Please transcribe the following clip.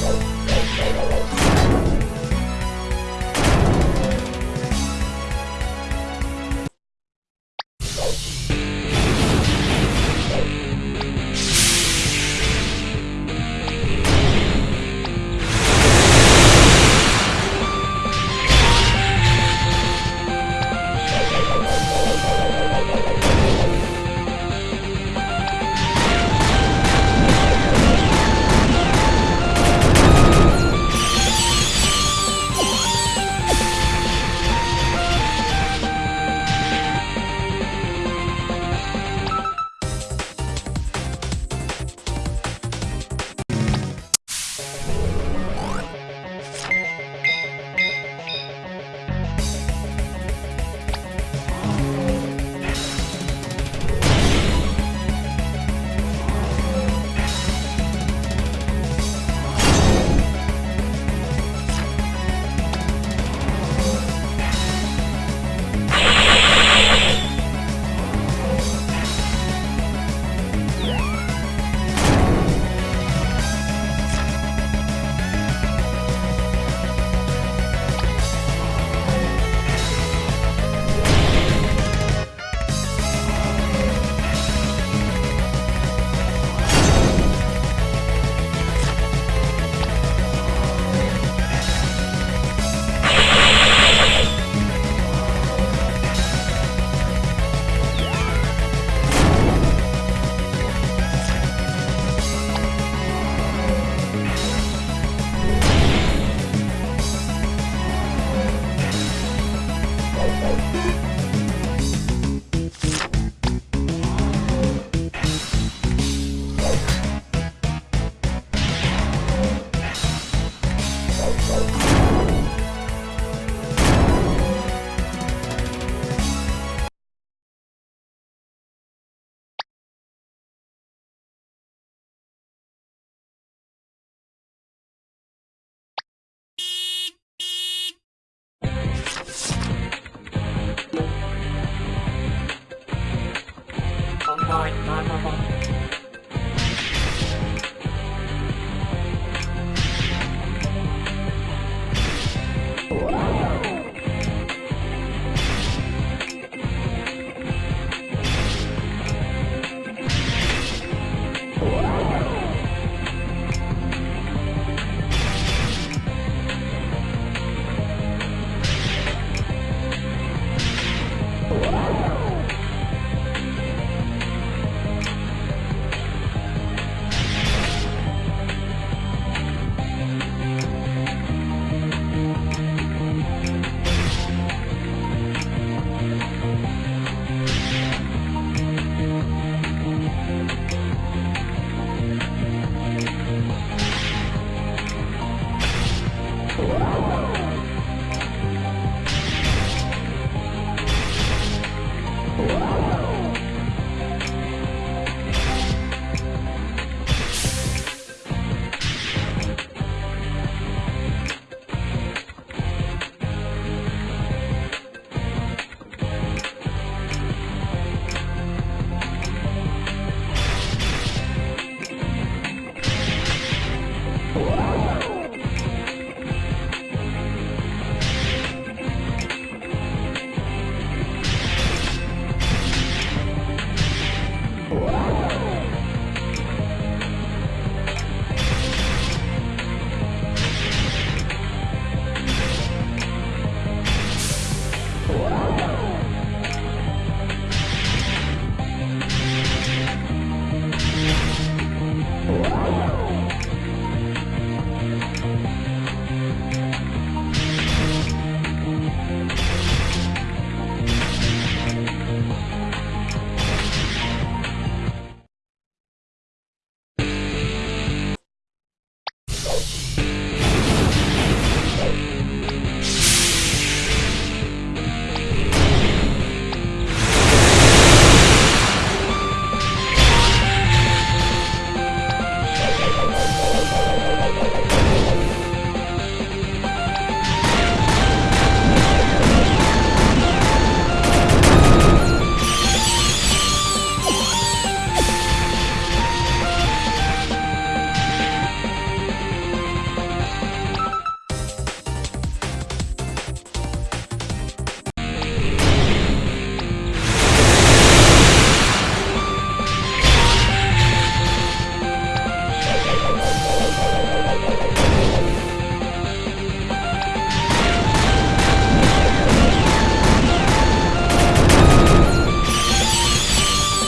Ciao. Whoa.